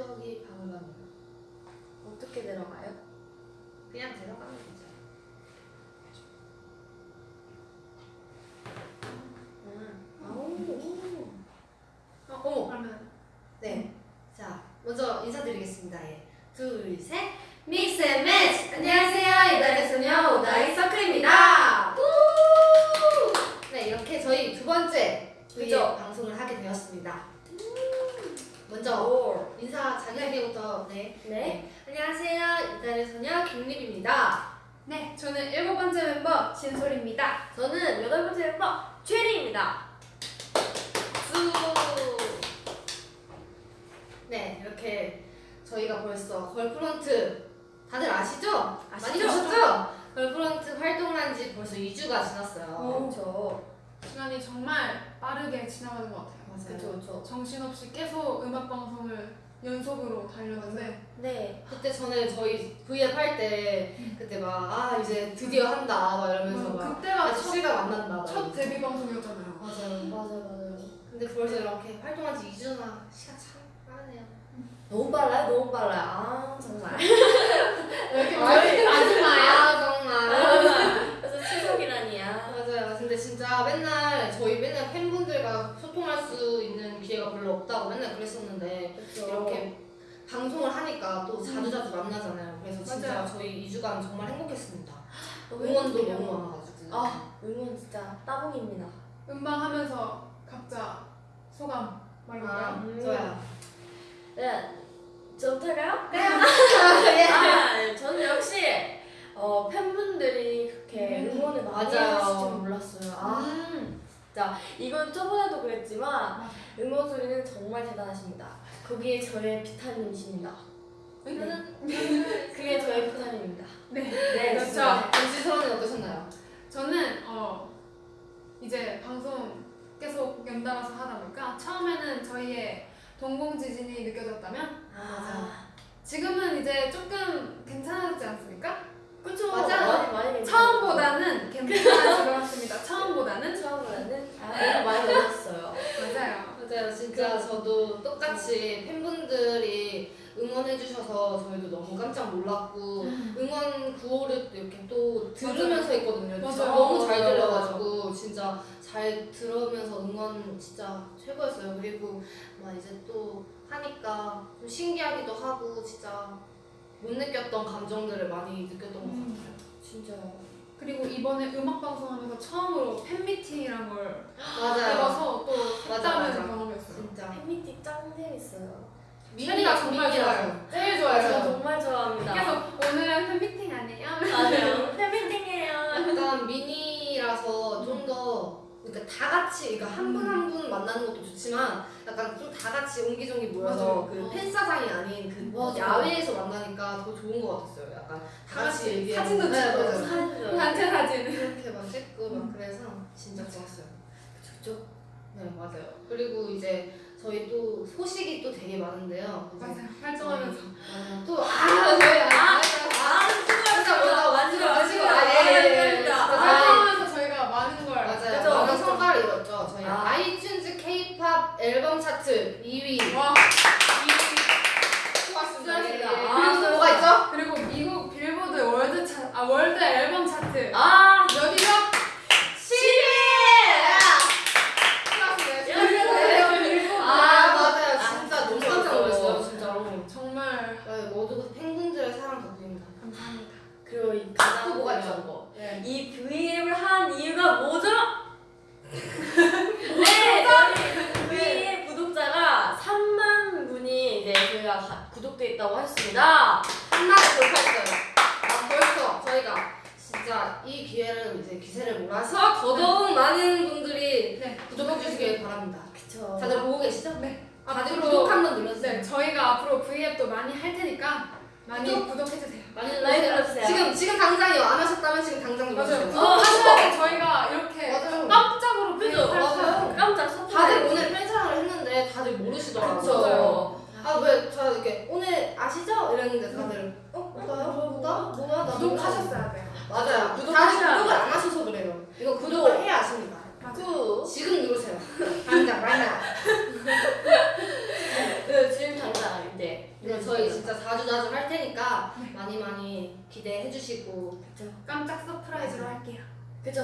추억이 박물관 어떻게 들어가요? 그냥 들어가면 되죠. 아, 오. 어, 어머. 그러면 네. 자, 먼저 인사드리겠습니다. 예. 둘, 셋. Mix and Match! 안녕하세요. 이달의 소녀 ODD EYE CIRCLE입니다. 우! 네, 이렇게 저희 두 번째 그죠? 그죠? 방송을 하게 되었습니다. 먼저 오. 인사 자기소개부터 네. 네. 안녕하세요. 이달의 소녀 김립입니다. 네, 저는 일곱 번째 멤버 진솔입니다. 저는 여덟 번째 멤버 최리입니다. 수. 네, 이렇게 저희가 벌써 Girl Front 다들 아시죠? 많이 아시죠? 보셨죠? Girl Front 활동을 한 지 벌써 2주가 지났어요. 그렇죠. 시간이 정말 빠르게 지나가는 것 같아요. 맞아요. 그렇죠. 그렇죠. 정신없이 계속 음악 방송을 연속으로 달렸는데 네. 그때 전에 저희 V앱 할 때 그때 막 아 이제 드디어 한다 막 이러면서 음, 막 그때가 아직 첫, 실감 안 난다 막 첫. 데뷔 방송이었잖아요. 맞아요. 맞아요, 맞아요. 근데 벌써 이렇게 활동한 지 2주나 시간 참. 너무 빨라요, 너무 빨라요. 아, 정말. 왜 이렇게 말이 아줌마야? 아 정말. 그래서 추석이라니야. 맞아요. 근데 진짜 맨날 저희 맨날 팬분들과 소통할 수 있는 기회가 별로 없다고 맨날 그랬었는데 그렇죠. 이렇게 방송을 하니까 또 자주자주 만나잖아요. 그래서 진짜 맞아요. 저희 2주간 정말 행복했습니다. 너무 응원도. 너무 많아가지고. 아, 응원 진짜 따봉입니다. 음방 하면서 각자 소감 아, 말해볼까요? 음. 좋아요. 네. 저부터 할까요? 네. 아, 저는 역시 어, 팬분들이 그렇게 음. 응원을 많이. 해주실 줄 몰랐어요. 아, 음. 진짜 이건 저번에도 그랬지만 맞아. 응원 소리는 정말 대단하십니다. 거기에 저의 비타민이십니다. 그게 저의 비타민입니다. 네. 네, 그렇죠. MC 서원은 어떠셨나요? 저는 어 이제 방송 계속 연달아서 하다 보니까 처음에는 저희의 동공 지진이 느껴졌다면 아, 지금은 이제 조금 괜찮아졌지 않습니까? 그쵸. 맞아요. 많이 많이 괜찮아요. 처음보다는 같습니다. 처음보다는 처음보다는 아, 많이 늘었어요. 맞아요. 맞아요. 진짜 저도 똑같이 팬분들이 응원해주셔서 저희도 너무 깜짝 놀랐고 응원 구호를 또 이렇게 또 들으면서 했거든요. 진짜 맞아요. 너무 잘. 들려가지고 진짜 잘 들으면서 응원 진짜 최고였어요. 그리고 막 이제 또 하니까 좀 신기하기도 하고 진짜 못 느꼈던 감정들을 많이 느꼈던 것 음. 같아요. 진짜요. 그리고 이번에 음악 방송하면서 처음으로 팬미팅이란 걸 맞아요. 해봐서 또 맞아. 경험이었어요. 진짜. 팬미팅 짱 재밌어요. 미니가 정말 좋아요. 제일 좋아요. 저 저도. 정말 좋아합니다. 계속 오늘은 팬미팅 아니에요? 맞아요. 팬미팅이에요. 약간 미니라서 좀 더 그러니까 다 같이 그러니까 한 분 한분 만나는 것도 좋지만 약간 좀 다 같이 옹기종기 모여서 맞아요. 그 어. 팬사장이 아닌 그 맞아요. 야외에서 만나니까 더 좋은 것 같았어요. 약간 다 같이 얘기하고 사진도 네, 찍고. 사진도 단체 사진. 이렇게 막 찍고 막 그래서 진짜 좋았어요. 좋죠. 네 맞아요. 그리고 이제 저희 또 소식이 또 되게 많은데요. 맞아요. 활동하면서. 맞아요. 또 아 저희 아, 아, 마지막 마지막 마지막 아, 예, 예, 예. 활동하면서 저희가 많은 걸 맞아요. 많은? 성과를 이뤘죠. 저희 아. 아. 이튠즈 K-팝 앨범 차트 2위. 와. 수고하셨습니다. 예, 예. 수고하셨습니다. 그리고 아, 뭐가 있죠? 그리고 미국 빌보드 World 차, 아 World 앨범 차트 아, 몇이죠? 수고하셨습니다. World 빌보드 아 맞아요. 아, 진짜 너무 그죠. 깜짝 놀랐어요. 진짜로. 정말 네, 모두 팬분들의 사랑 덕분입니다. 감사합니다. 그리고 이 가장 또 뭐가 중요한 있죠? 거. 네. 이 V앱을 한 이유가 뭐죠? 네, 저희 V앱 구독자가 3만 분이 이제 저희가 가- 구독돼 있다고 했습니다. 3만이 돌파했어요. 아, 벌써 저희가 진짜 이 기회를 이제 기세를 몰아서 더더욱 많은 분들이 네. 구독해 주시길 바랍니다. 그쵸. 다들 보고 계시죠? 네. 다들 앞으로- 구독 한번 눌러주세요. 네, 저희가 앞으로 V앱도 많이 할 테니까 많이 구독. 구독해주세요. 많이 라이브 눌러주세요. 지금 지금 당장이요. 안 하셨다면 지금 당장 맞아요. 눌러주세요. 구독하셔야 돼. 저희가 이렇게 맞아요. 깜짝으로 그죠? 맞아요. 수 깜짝 surprise. 다들 오늘 팬사랑을 했는데 다들 모르시더라고요. 그쵸. 맞아요. 아왜 저 이렇게 오늘 아시죠? 이랬는데 다들 어 뭐야 뭐다 뭐야 나 구독하셨어야 돼요. 맞아요. 구독하셔야 다들 구독을. 안 하셔서 그래요. 이거 구독을 해야 아십니다. 구. 지금 누르세요. 당장 now. 그 지금 당장 이제 자주 할 테니까 네. 많이 많이 기대해 주시고 그쵸. 깜짝 surprise로 할게요. 그죠?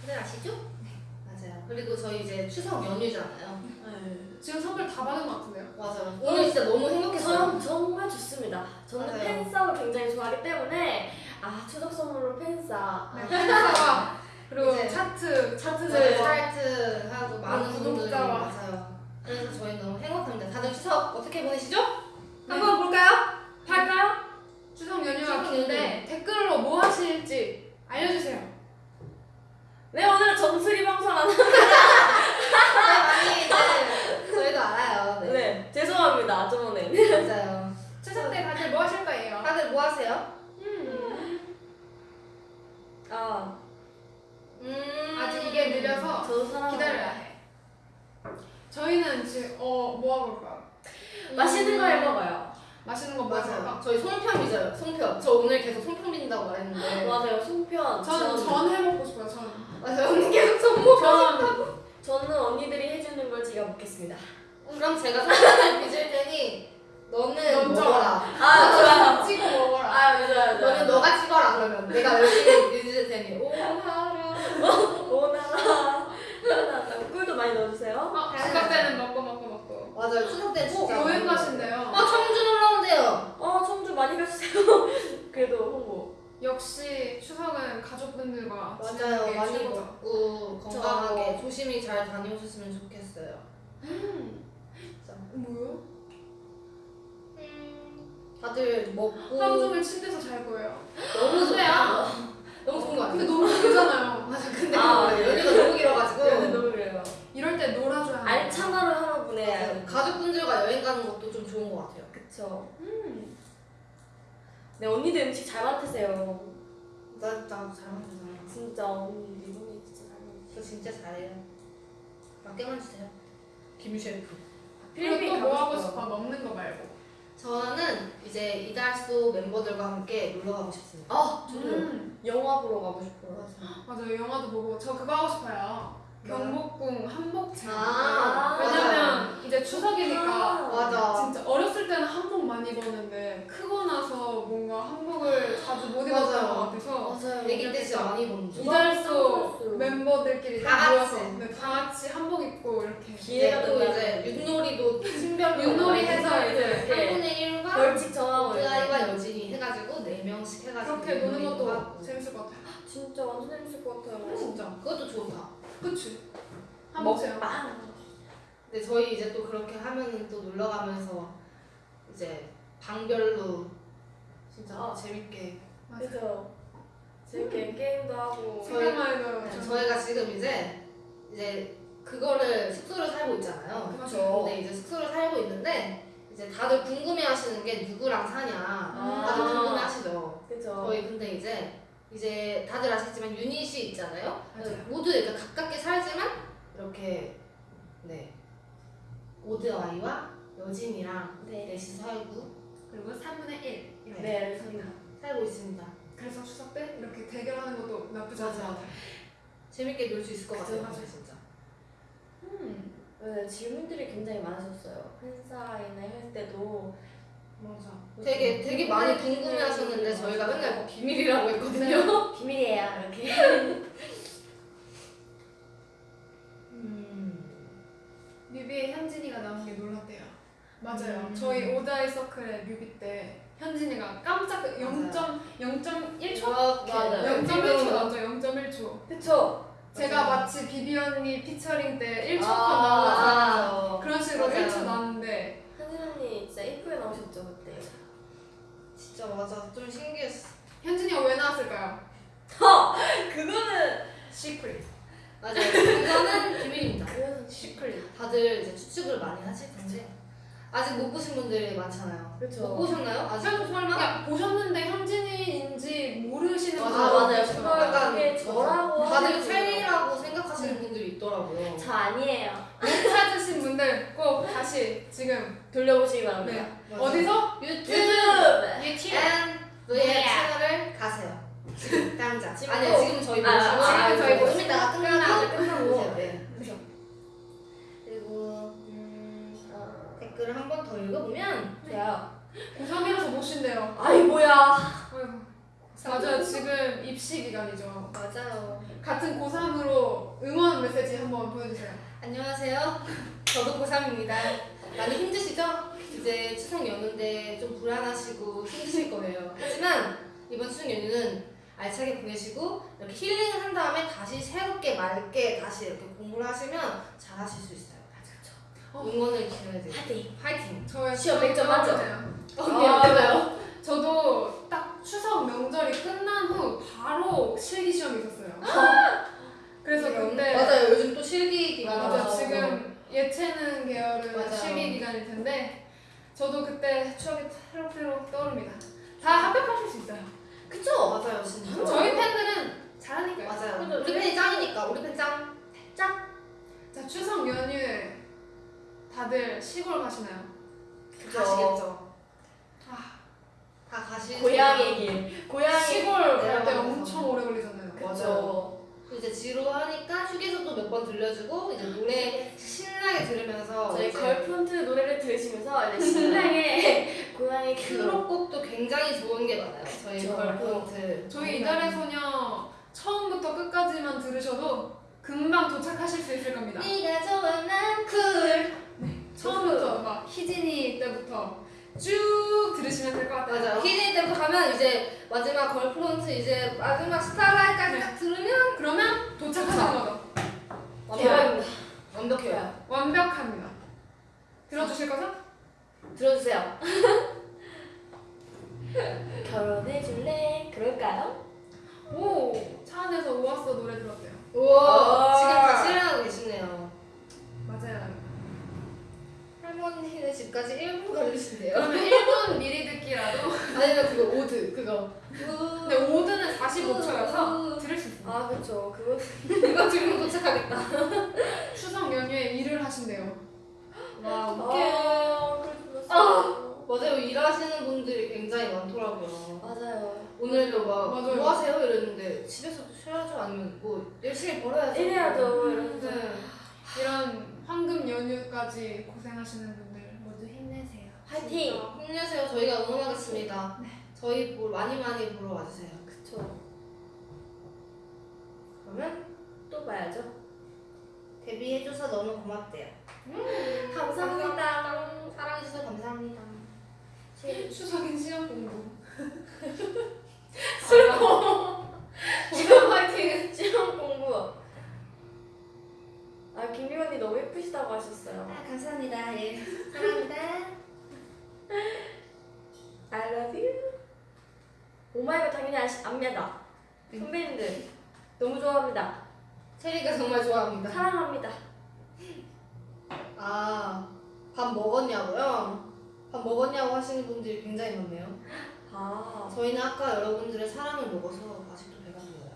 다들 아시죠? 네. 맞아요. 그리고 저희 이제 추석 연휴잖아요. 네. 지금 선물 다 받은 것 같은데요? 맞아요. 오늘 진짜 너무 행복했어요. 전 정말 좋습니다. 저는 맞아요. 팬싸움을 굉장히 좋아하기 때문에 아 추석 선물로 팬싸 네, 팬사와 그리고 이제 차트 네, 차트들 스타트 하고 많은 뭐 분들이. 맞아요. 그래서 저희 너무 행복합니다. 다들 추석 어떻게 보내시죠? 한번 볼까요? 할까요? 추석 연휴가 긴데 댓글로 뭐 하실지 알려주세요. 네 오늘은 정수리 방송하는 네, 많이 이제 저희도 알아요. 네. 네 죄송합니다 저번에 맞아요. 추석 때 다들 뭐 하실 거예요? 다들 뭐 하세요? 음, 아 음. 아직 이게 느려서 기다려야 해. 저희는 지금 어 뭐 하고 올까요? 맛있는 거 해 먹어요. 맛있는 거 맞아요. 먹을까? 저희 송편 빚어요. 송편. 저 오늘 계속 송편 빚는다고 말했는데. 맞아요 송편. 저는 전- 전 해먹고 싶어요. 전. 맞아요. 언니 계속. 전 저는 언니들이 해주는 걸 제가 먹겠습니다. 그럼 제가 송편을 빚을 테니 너는. 먹어라. 아 좋아요. 찍어 먹어라. 아 맞아요. 너는 너가 찍어라 그러면 내가 열심히 빚을 테니. 오나라. 오나라. 꿀도 많이 넣어주세요. 어, 추석 때는 먹고 먹고 먹고. 맞아요. 추석 때 진짜. 어, 여행 가신대요. 어 청주 놀러 온대요. 어 청주 많이 가주세요. 그래도 홍보. 역시 추석은 가족분들과 맞아요. 많이 최고죠. 먹고. 건강하게 조심히 잘 다녀오셨으면 좋겠어요. 진짜. 뭐요? 다들 먹고 하루 종일 침대에서 잘 거예요. 너무? 좋다. 너무 좋은 거 근데 같아요. 너무 길잖아요. 맞아. 근데 아, 그거 연휴가 너무 길어가지고. 여기 너무 그래요. 이럴 때 놀아줘야 돼. 알찬 하루 하루 보내야. 돼. 가족분들과 여행 가는 것도 좀 좋은 것 같아요. 그쵸. 음. 네 언니들 음식 잘 맡으세요. 나, 나 잘만들잖아. 진짜 언니 리본이 진짜 잘 만드세요. 저 진짜 잘해요. 맡겨만 주세요. 김 셰프. 필리핀 또뭐 가고 하고. 싶어? 먹는 거 말고. 저는 이제 이달소 멤버들과 함께 놀러 가고 싶습니다. 아 저도요. 음. 영화 보러 가고 싶어요. 맞아요. 영화도 보고 저 그거 하고 싶어요. 경복궁 한복 체험. 아, 왜냐면 이제 추석이니까 아, 맞아. 진짜 어렸을 때는 한복 많이 입었는데 크고 나서 뭔가 한복을 자주 못 입었던 맞아요. 것 같아서 맞아요. 애기 때 진짜 많이 입었는 중. 이달소. 멤버들끼리 다다 같이. 모여서 네, 다 같이 한복 입고 이렇게 기회가 또 된다. 이제 윷놀이도 팀별로 윷놀이 해서 이제 이렇게 3분의 1과 벌칙 정하고 오드아이와 여진이 해가지고 4명씩 해가지고 그렇게 노는 것도. 재밌을 것 같아요. 진짜 완전 재밌을 것 같아요. 진짜. 그것도 좋다. 그치? 한복 체험. 먹방. 근데 저희 이제 또 그렇게 하면은 또 놀러 가면서 이제 방별로 진짜 아. 재밌게 맞아. 그죠. 재밌게 게임도 하고. 저희- 생각만 해도 네, 좀- 저희가 지금 이제 이제 그거를 숙소를 살고 있잖아요. 그쵸. 근데 이제 숙소를 살고 있는데 이제 다들 궁금해하시는 게 누구랑 사냐. 아. 다들 궁금해하시죠. 그죠. 저희 근데 이제 이제 다들 아시지만 유닛이 있잖아요. 맞아요. 모두 이렇게 가깝게 살지만 이렇게 네 오드아이와 여진이랑 네. 넷이 살고 그리고 3분의 1. 네 알겠습니다. 살고 있습니다. 그래서 추석 때 이렇게 대결하는 것도 나쁘지 맞아요. 같아요. 재밌게 놀 수 있을 것 그죠, 같아요. 맞아요. 진짜. 음. 네, 질문들이 굉장히 많으셨어요. 팬사인회 할 때도 맞아. 되게 되게 많이 네, 궁금해 하셨는데 저희가 맨날 뭐 비밀이라고 했거든요. 비밀이에요 이렇게. 음. 뮤비에 현진이가 나온 게 놀랐대요. 맞아요. 음. 저희 오다이 서클의 뮤비 때 현진이가 깜짝 0.0.1초? 이렇게 맞아요. 0.1초 나왔죠. 0.1초. 그쵸. 제가 맞아요. 마치 비비 언니 피처링 때 1초 컷 아, 나오잖아요. 맞아요. 그런 식으로 맞아요. 1초 나왔는데 현진 언니 진짜 이쁘게 나오셨죠 그때. 진짜 맞아. 좀 신기했어. 현진이가 왜 나왔을까요? 그거는 secret. 맞아요. 이거는 비밀입니다. 그거는 secret. 다들 이제 추측을 많이 하실 텐데 아직 못 보신 분들이 많잖아요. 그쵸. 못 보셨나요? 아직 설마? 그러니까 보셨는데 현진이인지 모르시는 아, 분들 맞아요. 그걸 약간 그게 저라고 다들 최리라고 생각하시는 분들이 있더라고요. 저 아니에요. 못 찾으신 분들 꼭 다시 지금 돌려보시기 바랍니다. 네. 맞아요. 어디서? 유튜브 유튜브. 네. 채널을 가세요. 당장. 지금 아니요 또- 지금 저희 아, 보시고 아, 지금 저희 아, 이따가 끝나고 댓글을 한 번 더 읽어보면 좋아요. 고3이라서 못 쉰대요. 아이 뭐야. 아이고. 맞아요. 지금 입시 기간이죠. 맞아요. 같은 고3으로 응원 메시지 한번 보여주세요. 안녕하세요. 저도 고3입니다. 많이 힘드시죠? 이제 추석 연휴인데 좀 불안하시고 힘드실 거예요. 하지만 이번 추석 연휴는 알차게 보내시고 이렇게 힐링을 한 다음에 다시 새롭게 맑게 다시 이렇게 공부를 하시면 잘하실 수 있어요. 어. 응원을 기원해드릴게요. 파이팅. 화이팅! 저의 시험 100점 만점. 어, 아, 미안해요. 저도 딱 추석 명절이 끝난 후 바로 실기 시험이 있었어요. 그래서 그때 맞아요. 요즘 또 실기 기간 맞아 지금 예체능 계열은 맞아요. 실기 기간일 텐데 저도 그때 추억이 새록새록 떠오릅니다. 다 합격하실 수 있어요. 그쵸? 맞아요, 진짜. 저희 팬들은 잘하니까요. 맞아요. 우리 팬이 짱이니까 우리 팬 짱. 짱. 자 추석 연휴에 다들 시골 가시나요? 그죠. 가시겠죠. 아, 다 가시. 고향의 길. 고향의 시골 갈 때. 엄청 오래 걸리잖아요. 그죠. 이제 지루하니까 휴게소도 몇 번 들려주고 이제 노래 신나게 들으면서 저희 이제 Girl Front 노래를 들으시면서 이제 신나게 고향의. 수록곡도 굉장히 좋은 게 많아요. 저희 그쵸. Girl Front. 저희 이달의 소녀 처음부터 끝까지만 들으셔도 금방 도착하실 수 있을 겁니다. 네가 좋아 난 cool. 처음부터 막 희진이 때부터 쭉 들으시면 될 것 같아요. 맞아요. 희진 때부터 가면 이제 마지막 Girl Front 이제 마지막 Starlight까지 딱 들으면 그러면 도착하는 거죠. 대박입니다. 완벽해요. 완벽합니다. 들어주실 거죠? 들어주세요. 결혼해줄래? 그럴까요? 오, 차 안에서 오았어 노래 들었대요. 우와 아. 지금 다 실행하고 계시네요. 맞아요. 할머니네 집까지 1분 걸리신대요. 그러면 1분 미리 듣기라도. 아니면 그거 오드 그거. 근데 5드는 45초여서 들을 수 있어요. 아 그쵸. 그거 이거 들으면 도착하겠다. 추석 연휴에 일을 하신대요. 와, 아, 그랬어. 맞아요 일하시는 분들이 굉장히 많더라고요. 맞아요. 오늘도 막 맞아요. 뭐 하세요 이랬는데 집에서도 쉬어야죠 아니면 뭐 열심히 벌어야죠. 이러면서. 네. 이런 황금 연휴까지 고생하시는 분들 모두 힘내세요. 파이팅. 힘내세요. 저희가 응원하겠습니다. 저희 보 많이 많이 보러 와주세요. 그쵸. 그러면 또 봐야죠. 데뷔해줘서 너무 고맙대요. 감사합니다. 사랑해주셔서 감사합니다. 추석엔 시험 공부. 슬퍼. 지금 화이팅! 시험 공부. 아 김미 언니 너무 예쁘시다고 하셨어요. 아, 감사합니다. 예. 사랑합니다. I love you. 오마이걸 당연히 아시, 압니다. 선배님들 너무 좋아합니다. 체리가 정말 좋아합니다. 사랑합니다. 아, 밥 먹었냐고요? 밥 먹었냐고 하시는 분들이 굉장히 많네요. 아 저희는 아까 여러분들의 사랑을 먹어서 아직도 배가 불러요.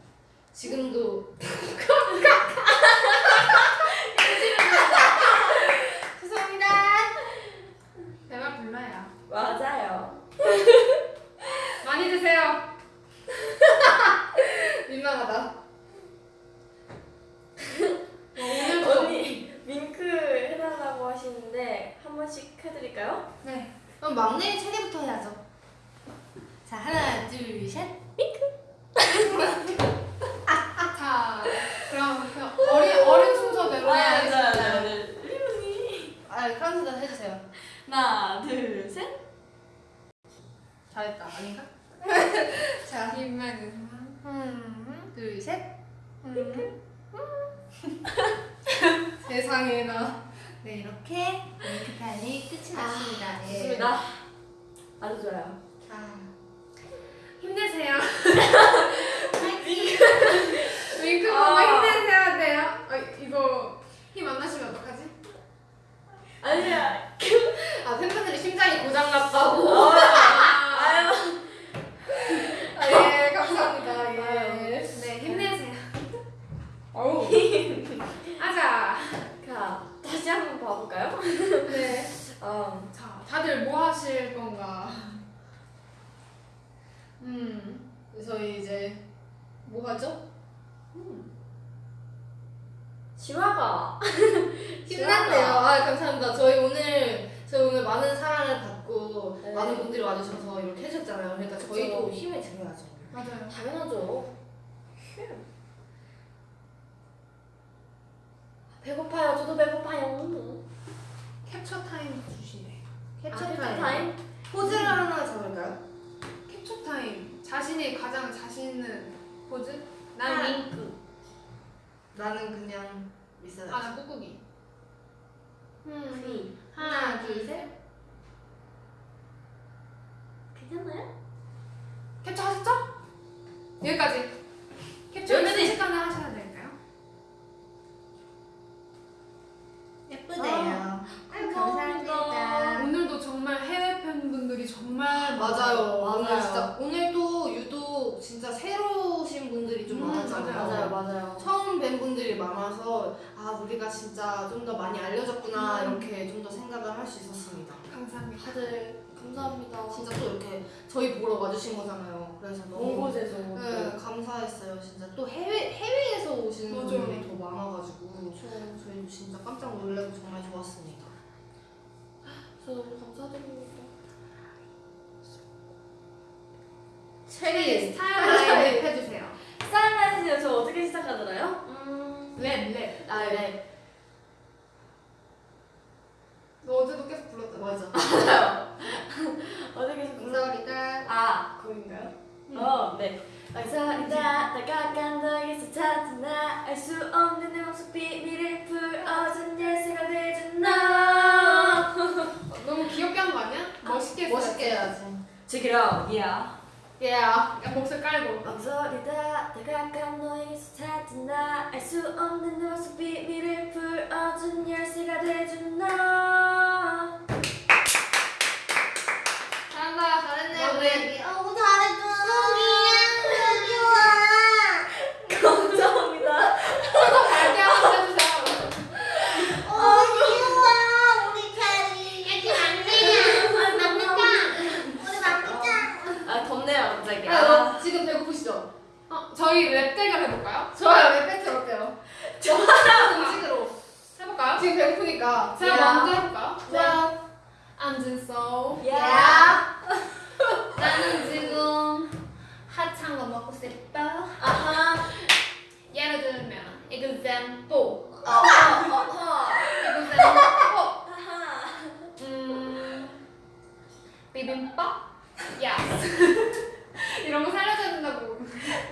지금도 죄송합니다. 배가 불러요. 맞아요. 많이 드세요. 민망하다. 어, 오늘도 언니 윙크 해달라고 하시는데 한 번씩 해드릴까요? 네. 그럼 막내 최리부터 해야죠. 자, 하나, 둘, 셋. 자, 그럼 그 어린 어린 순서대로 하겠습니다. 아, 카운트다운 해주세요. 하나 둘 셋. 잘했다. 아닌가? 자, 김만은 음, 둘, 셋. 음. 세상에 나. 네, 이렇게 윙크타임이 끝이 났습니다. 예. 좋습니다. 아주 좋아요. 파이팅! 윙크 보고 아. 힘내셔야 돼요. 아, 이거 힘 안 나시면 어떡하지? 아니야. 아, 팬분들이 심장이 고장났다고. 아, 아유. 아, 예, 감사합니다. 예. 네, 힘내세요. 어우. 아자. 자 다시 한번 봐볼까요? 네. 어. 자, 다들 뭐 하실 건가? 음. 저희 이제 뭐 하죠? 지화가 힘냈네요. 아 감사합니다. 저희 오늘 저희 오늘 많은 사랑을 받고 네. 많은 분들이 와주셔서 이렇게 해줬잖아요. 그러니까 저희도. 힘을 드려야죠. 맞아요. 당연하죠. 배고파요. 저도 배고파요. 캡처 타임 주시네. 캡처 아, 캡처 타임. 타임. 포즈를 하나 잡을까요? 캡처 타임. 자신이 가장 자신 있는 포즈? 난 하나. 윙크. 나는 그냥 있어요. 아, 나 꾹꾹이. 음, 하나, 둘, 셋. 괜찮나요? 캡처 하셨죠? 여기까지. 캡처 여기까지. 순식간에 하셔야 될까요? 예쁘네요. 아유, 감사합니다. 오늘도 정말 해외 팬분들이 정말 맞아요. 많아요. 오늘 진짜 오늘도 유독 진짜 새로 오신 분들이 좀 음, 많았잖아요. 맞아요, 맞아요. 처음 뵌 분들이 많아서 아 우리가 진짜 좀 더 많이 알려졌구나 음. 이렇게 좀 더 생각을 할 수 있었습니다. 감사합니다. 다들 감사합니다. 진짜 또 이렇게 저희 보러 와주신 거잖아요. 그래서 먼 너무 곳에서. 네, 감사했어요. 진짜 또 해외 해외에서 오시는 맞아요. 분들이 더 많아가지고 저희도 진짜 깜짝 놀라고 정말 좋았습니다. 저 너무 감사드립니다. 최리 스타일 라이브 해주세요. 사랑하시죠? 저 어떻게 시작하더라요? 음. 랩, 랩. 아, 네. 너 어제도 계속 불렀잖아. 맞아. 맞아요. 어떻게 시작하더라요? 감사합니다. 아, 거긴가요? 음. 어, 네. 감사합니다. 다가간 너에서 찾은 나 알 수 없는 내 맘속 비밀을 풀어준 돼준 너. 어, 너무 귀엽게 한 거 아니야? 멋있게 했어야지. 멋있게 해야지. Check it out. Yeah. Yeah. 좋아요. 왜 배틀 어때요? 좋아요. 음식으로. 해볼까요? 지금 배고프니까. 제가 야. 먼저 해볼까요? 좋아요. 앉은소. 야. 나는 지금 핫한 거 먹고 싶어. 아하. 예를 들면 example. 어허. 어허. example. 아하. 음, 비빔밥. Yes. 이런 거 된다고.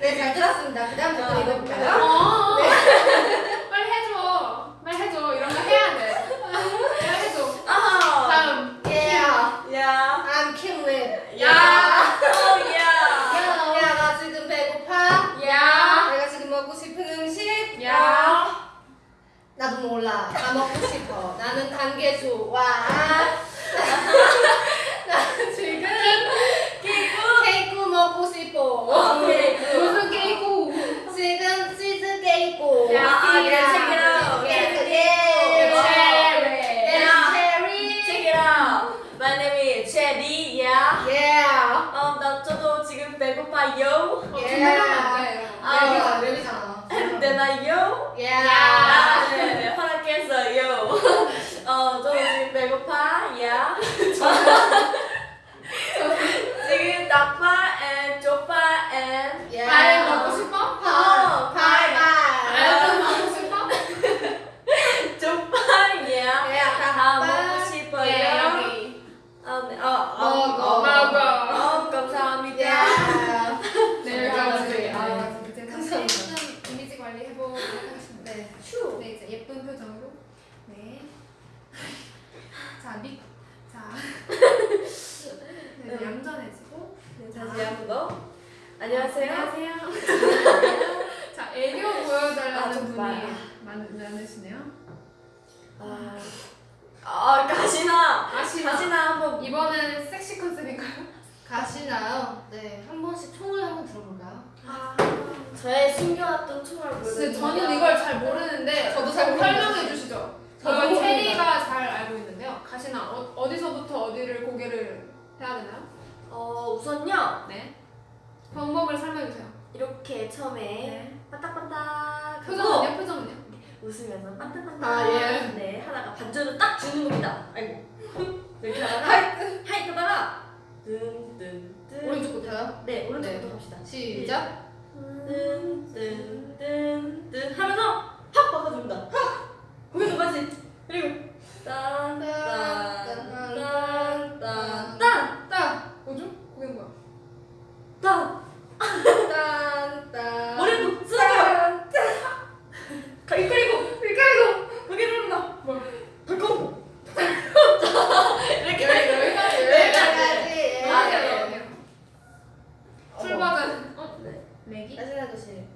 네, 잘 들었습니다. 그 다음 댓글 읽어볼까요? 어. 빨리 해줘. 빨리 해줘. 이런 거 해야 돼. 빨리 해줘. 아하. 다음. Yeah. 야. I'm killing it. 야. 야, 나 지금 배고파. 야. 내가 지금 먹고 싶은 음식. 야. 나도 몰라. 다 먹고 싶어. 나는 단게 좋아. 나는 지금 끼고. 케이크 먹고 싶어. 케이크. 무슨 케이크? 지금 치즈 케이크. 야, 아, 네, check it out. 케이크. 예. 예. 야. 체리. Check it out. My name is Cherry. Yeah. Yeah. 어, 나 저도 지금 배고파요. 어, 예. 준비하면 안 돼. 이런 거. 아. 랩이잖아. 랩이잖아. 되나요? Yeah. 아, 네, 네, 허락했어요. 어, 저도 지금 배고파. 야. 지금 나빠 and 조파 and Yeah. 발 먹고 싶어? 어, 바이 알 바이. 먹고 싶어? 조파 야. 예, 다 다 먹고 싶어요. 예, 여기. 어, 네, 어, 어, 먹어. 어, 먹어. 어, 감사합니다. Yeah. 네, 여기까지. 네. 아, 이제 감사합니다. 다시 관리 해보도록 하겠습니다. 네. 네, 이제 예쁜 표정으로. 네. 자, 미, 자. 네, 이제 얌전해지고. 네, 다시 한번 더. 안녕하세요. 안녕하세요. 자, 애교 보여달라는 아, 분이. 많, 많으시네요. 아, 아 가시나. 아시나? 가시나 한번. 이번엔 섹시 컨셉인가요? 가시나요? 네. 한 번씩 총을 한번 들어볼까요? 아, 저의 숨겨 근데 저는 이걸 잘 모르는데 저도 잘 설명해. 주시죠. 모릅니다. 체리가 잘 알고 있는데요. 가시나 어, 어디서부터 어디를 고개를 해야 되나요? 어 우선요 네. 방법을 설명해 주세요. 이렇게 처음에 네. 반딱반딱 하고 표정은요? 표정은요? 웃으면서 반딱반딱 아, 예. 네 포즈 딱 주는 겁니다. 아이고. 이렇게 하다가 하이 하다가 뜬뜬뜬 오른쪽부터요? 네 오른쪽부터 네. 갑시다. 시작. 뜬뜬 뜬뜬 하면서 확 바꿔줍니다. 확! 거기서 같이 그리고 딴딴딴딴딴 딱 뭐죠? 그게 뭐야? 딴 딴딴. 머리도 쓰다가 가위 그리고 그리고 거기 누른다. 뭐? 덜컹 이렇게 여기까지. 네. 아, 네. 네, 네. 풀 버전. 어, 네. 내기? 다시 해주세요.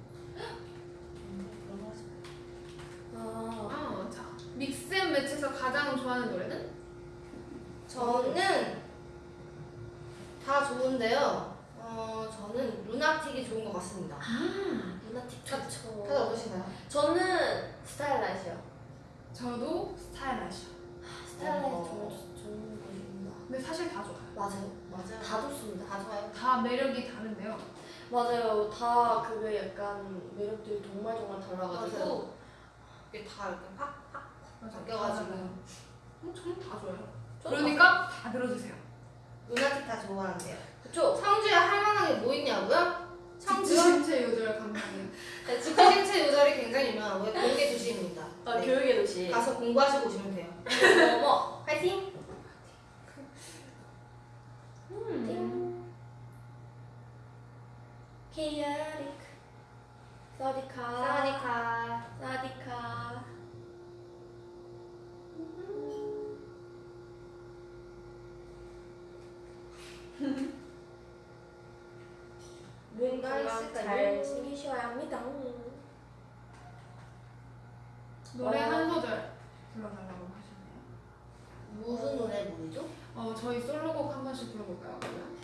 아, 아, 자. 믹스앤 매치에서 가장 좋아하는 노래는? 저는 다 좋은데요. 어, 저는 루나틱이 좋은 것 같습니다. 루나틱 다들. 어떠신가요? 저는 Starlight요. 저도 Starlight. Starlight 어. 정말 좋- 좋은 곡입니다. 근데 사실 다 좋아요. 맞아요. 맞아요. 다 좋습니다. 다 좋아요. 다 매력이 다른데요. 맞아요. 다 그게 약간 매력들이 정말 정말 달라가지고. 이게 다 이렇게 팍팍 맞아. 바뀌어가지고 어, 저는 다 좋아요. 그러니까 다 들어주세요. Lunatic 다 좋아하는데요. 그쵸? 성주에 할 만한 게 뭐 있냐고요? 성주요? 신체 요절 감독님. 네, 직구신체 요절이 굉장히 유명하고요. 공개 도시입니다. 아, 네. 교육의 도시. 가서 공부하시고 오시면 돼요. 어머. 파이팅! 띵. 케이아릭. 사디카. 사와디카. 사디카. 뭔가 건강? 잘 챙기셔야 합니다. 노래 와. 한 소절 불러달라고 하셨네요. 무슨 노래 부르죠? 어, 저희 솔로곡 한 번씩 불러볼까요? 그러면?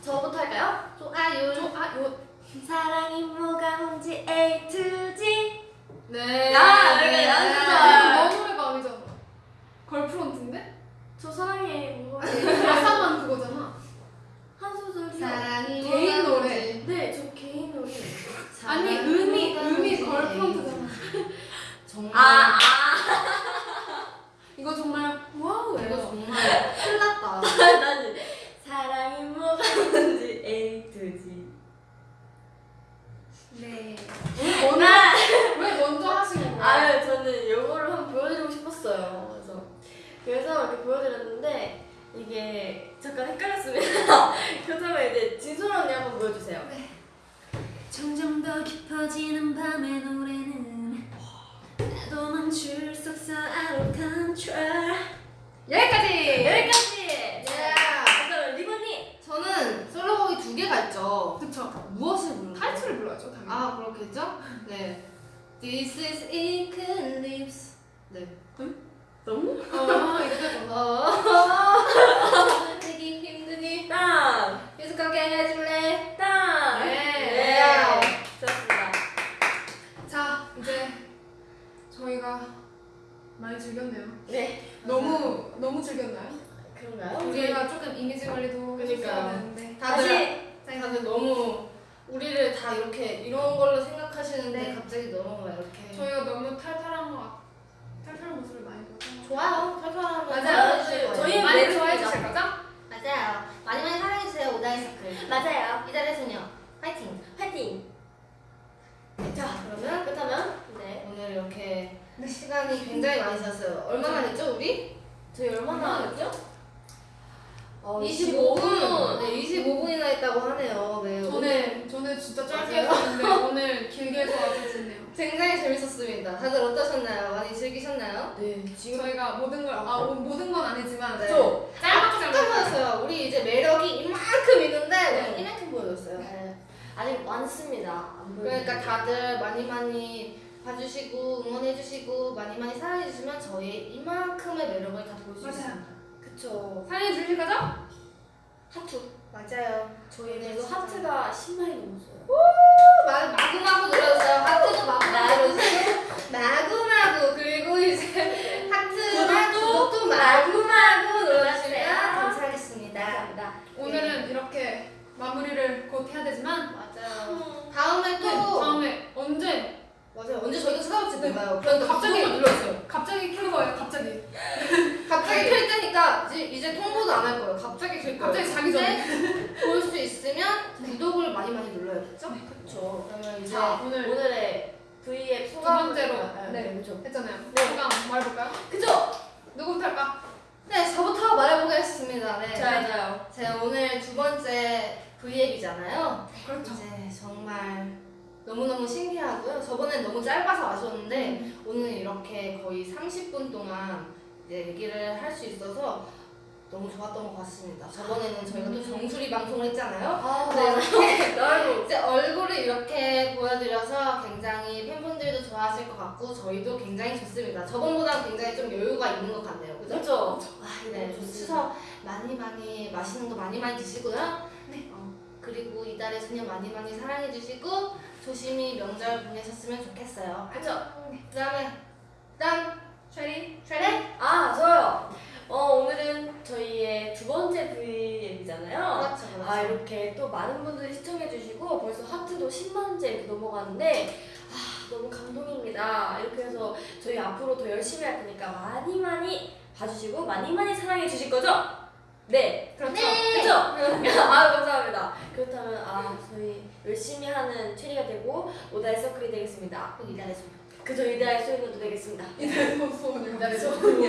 저부터 할까요? 좋아요. 저, 아, 요. 사랑이 뭐가 뭔지 A to G. 네. 야, 네. 이렇게 연습을. 아, 너 노래가 아니잖아. 걸프론트인데? 저 사랑해 뭐가 가사만 그거잖아. 한 소절이요. 사랑이 개인 뭐가 노래. 뭔지. 네, 저 개인 노래. 아니, 사랑이 음이, 뭐가 음이 뭔지. 걸프론트잖아. 정말. 아, 아. 이거 정말 이거 와우예요. 정말 큰일 났다. 나는 사랑이 뭐가 뭔지 G. 네. 나 왜 먼저 하신 거예요? 아유 저는 요거를 한번 보여드리고 싶었어요. 그래서 그래서 이렇게 보여드렸는데 이게 잠깐 헷갈렸습니다. 그렇다면 이제 진솔 언니 한번 보여주세요. 점점 더 깊어지는 나도 멈 출수 없어 out of control 여기까지! 여기까지. 예. 그다음 리본님. 저는 솔로곡이 두 개가 있죠. 그쵸. 무엇을 부르는 타이틀을 불러야죠, 당연히. 아 그렇겠죠? 네. This is eclipse. 네. 너무? 어, 이렇게 좀. 어. 되기 힘드니 땅. 계속하게 해줄래? 땅. 네. 네. 좋습니다. 자, 이제 저희가 많이 즐겼네요. 네. 너무, 너무 즐겼나요? 그런가요? 우리가 조금 이미지 관리도 그러니까요. 해줘야 되는데. 다들 다들 너무 우리를 다 이렇게 이런 걸로 생각하시는데 네. 갑자기 너무 막 이렇게 저희가 너무 탈탈한 것 같, 탈탈한 모습을 많이 보여서. 좋아요. 털털하면 맞아요. 사랑해주실 거예요. 저희 많이. 좋아해 주실 거죠? 맞아요. 많이 많이 사랑해 주세요 오다이 서클. 맞아요. 이달의 소녀 파이팅. 파이팅. 자 그러면 그렇다면 네. 오늘 이렇게 시간이 굉장히 많이 지났어요. 얼마나 했죠 우리? 저희 얼마나 했죠? 어, 25분. 네, 25분이나 했다고 하네요. 네. 오늘 저는, 저는 진짜 짧게. 했었는데 오늘 길게 해줘가지고 좋네요. 굉장히 재밌었습니다. 다들 어떠셨나요? 많이 즐기셨나요? 네. 지금 저희가 모든 걸, 아, 오- 모든 건 아니지만 네. 저. 조금 보였어요. 우리 이제 매력이 이만큼 있는데 네. 네. 이만큼 보여줬어요. 네. 아직 많습니다. 안 그러니까. 다들 많이 많이 봐주시고 응원해주시고 많이 많이 사랑해주시면 저희 이만큼의 매력을 다 볼 수. 있습니다. 그쵸. 사랑해 주실 거죠? 하트. 맞아요. 저희는 네, 그 하트가 10만이 넘었어요. 마, 마구마구 눌러주세요. 하트도 마구마구 눌러주세요. 마구마구 그리고 이제 하트나 구독도 마구마구 눌러주세요. 감사하겠습니다. 감사합니다. 오늘은 이렇게 마무리를 곧 해야 되지만 맞아요. 다음에 또 네, 다음에 언제 맞아요. 언제 저희가 찾아올지 네. 몰라요. 갑자기 눌렀어요. 갑자기 켠 거예요. 갑자기. 갑자기 켤 때니까 이제, 이제 통보도 안 할 거예요. 갑자기 켤 거예요. 갑자기 자기 전에 볼 수 있으면 구독을 많이 많이 눌러야겠죠? 네, 그렇죠. 그러면 이제 자, 오늘 오늘의 V앱 소감 두 번째로 네, 그렇죠. 했잖아요. 네. 소감 말해볼까요? 그죠? 누구부터 할까? 네, 저부터 말해보겠습니다. 네. 좋아요. 제가 오늘 두 번째 V앱이잖아요. 그렇죠. 이제 정말 너무너무 신기하고요. 저번엔 너무 짧아서 아쉬웠는데 오늘 이렇게 거의 30분 동안 얘기를 할 수 있어서 너무 좋았던 것 같습니다. 저번에는 저희가 또 정수리 방송을 했잖아요. 아, 네. 이제 얼굴을 이렇게 보여드려서 굉장히 팬분들도 좋아하실 것 같고 저희도 굉장히 좋습니다. 저번보다 굉장히 좀 여유가 있는 것 같네요. 그죠? 그죠? 아, 네, 추석 많이 많이 맛있는 거 많이 많이 드시고요. 네. 어, 그리고 이달의 소녀 많이 많이 사랑해 주시고 조심히 명절 보내셨으면 좋겠어요. 그죠? 그다음에 다음 쉐리. 쉐레. 아, 저요. 어, 오늘은 저희의 두 번째 V앱이잖아요. 그렇죠, 그렇죠. 아, 이렇게 또 많은 분들이 시청해주시고 벌써 하트도 10만째 이렇게 넘어가는데 아, 너무 감동입니다. 이렇게 해서 저희 앞으로 더 열심히 할 테니까 많이 많이 봐주시고 많이 많이 사랑해 주실 거죠? 네. 그렇죠. 그죠? 아, 감사합니다. 그렇다면 아, 저희 열심히 하는 체리가 되고 오다의 서클이 되겠습니다. 곧 이달의 소녀. 그저 이다의 소유도 되겠습니다. 이달의 소녀. 이달의 소녀.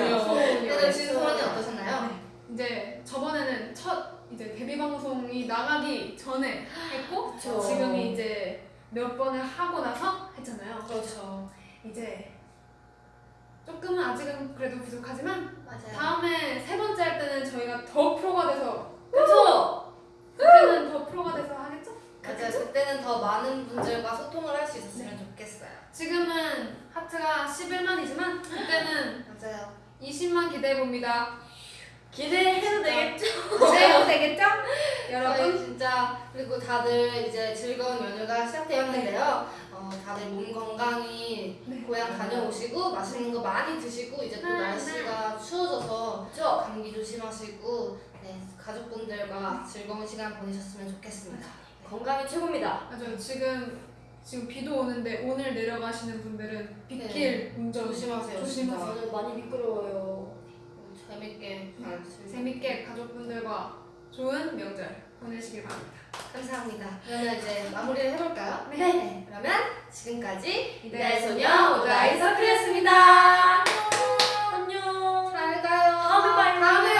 그래도 지금 소원이 어떠셨나요? 이제 저번에는 첫 이제 데뷔 방송이 나가기 전에 했고 그쵸. 지금이 이제 몇 번을 하고 나서 했잖아요. 그렇죠. 이제 조금은 아직은 그래도 부족하지만 맞아요. 다음에 세 번째 할 때는 저희가 더 프로가 돼서 그죠? 그때는 더 프로가 돼서 하겠죠? 맞아요. 그때는 더 많은 분들과 소통을 할 수 있었으면 좋겠어요. 지금은 하트가 11만이지만 그때는 맞아요. 20만 기대해 봅니다. 기대해도 되겠죠? 네, 되겠죠? 여러분 진짜 그리고 다들 이제 즐거운 연휴가 시작되었는데요. 어, 다들 몸 건강히 네. 고향 다녀오시고 맛있는 거 많이 드시고 이제 또 네, 날씨가 추워져서 그죠? 감기 조심하시고 네, 가족분들과 즐거운 시간 보내셨으면 좋겠습니다. 건강이 최고입니다. 맞아요. 지금 지금 비도 오는데 오늘 내려가시는 분들은 빗길 운전 조심하세요. 조심하세요. 오늘 많이 미끄러워요. 재밌게 잘 즐기고 재밌게 가족분들과 좋은 명절 보내시길 바랍니다. 감사합니다. 그러면 이제 마무리를 해볼까요? 네. 네. 그러면 지금까지 이달의 소녀 오다이 서클이었습니다. 안녕. 잘 가요. 어, 다음에 봐요. 다음에